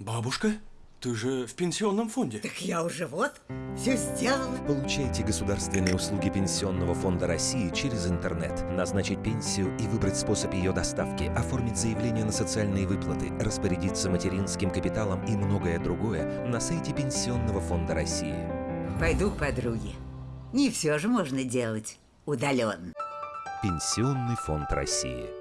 Бабушка, ты же в пенсионном фонде. Так я уже вот все сделала. Получайте государственные услуги Пенсионного фонда России через интернет. Назначить пенсию и выбрать способ ее доставки, оформить заявление на социальные выплаты, распорядиться материнским капиталом и многое другое на сайте Пенсионного фонда России. Пойду к подруге. Не все же можно делать удаленно. Пенсионный фонд России.